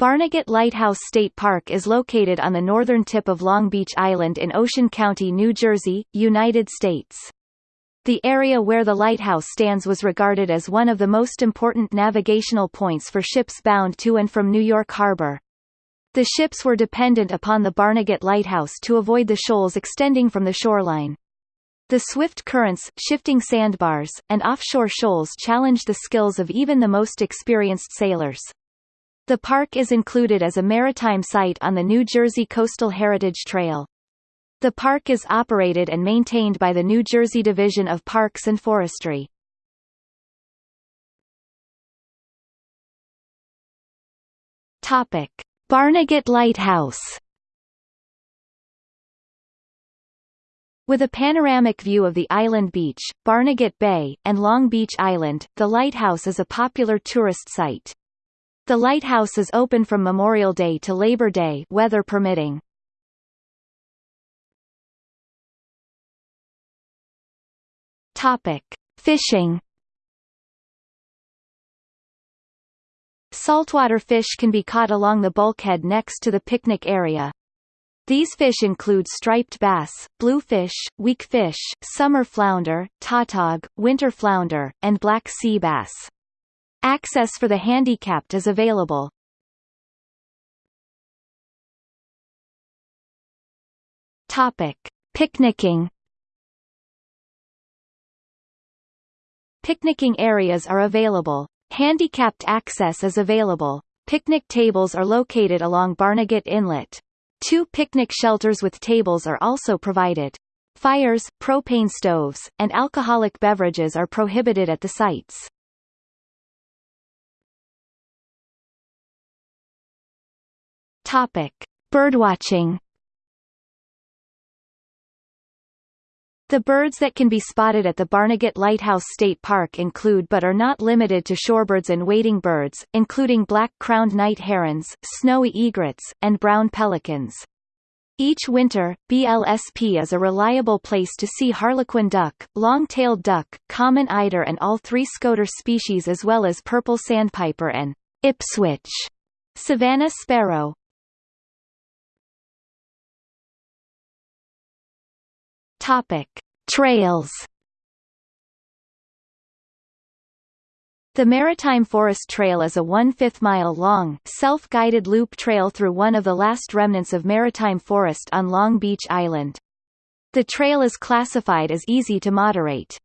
Barnegat Lighthouse State Park is located on the northern tip of Long Beach Island in Ocean County, New Jersey, United States. The area where the lighthouse stands was regarded as one of the most important navigational points for ships bound to and from New York Harbor. The ships were dependent upon the Barnegat Lighthouse to avoid the shoals extending from the shoreline. The swift currents, shifting sandbars, and offshore shoals challenged the skills of even the most experienced sailors. The park is included as a maritime site on the New Jersey Coastal Heritage Trail. The park is operated and maintained by the New Jersey Division of Parks and Forestry. Topic: Barnegat Lighthouse. With a panoramic view of the island beach, Barnegat Bay, and Long Beach Island, the lighthouse is a popular tourist site. The lighthouse is open from Memorial Day to Labor Day weather permitting. Topic: Fishing. Saltwater fish can be caught along the bulkhead next to the picnic area. These fish include striped bass, bluefish, weakfish, summer flounder, tautog, winter flounder, and black sea bass. Access for the handicapped is available. Topic: Picnicking. Picnicking areas are available. Handicapped access is available. Picnic tables are located along Barnegat Inlet. Two picnic shelters with tables are also provided. Fires, propane stoves, and alcoholic beverages are prohibited at the sites. Topic: Birdwatching. The birds that can be spotted at the Barnegat Lighthouse State Park include but are not limited to shorebirds and wading birds, including black-crowned night herons, snowy egrets, and brown pelicans. Each winter, BLSP is a reliable place to see harlequin duck, long-tailed duck, common eider and all three scoter species as well as purple sandpiper and Ipswich savannah sparrow. Topic: Trails. The Maritime Forest Trail is a one-fifth mile long, self-guided loop trail through one of the last remnants of maritime forest on Long Beach Island. The trail is classified as easy to moderate.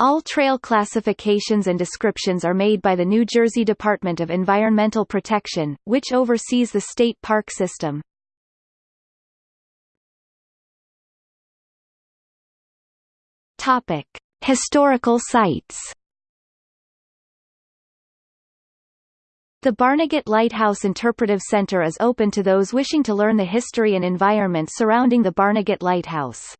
All trail classifications and descriptions are made by the New Jersey Department of Environmental Protection, which oversees the state park system. Topic: Historical sites. The Barnegat Lighthouse Interpretive Center is open to those wishing to learn the history and environment surrounding the Barnegat Lighthouse.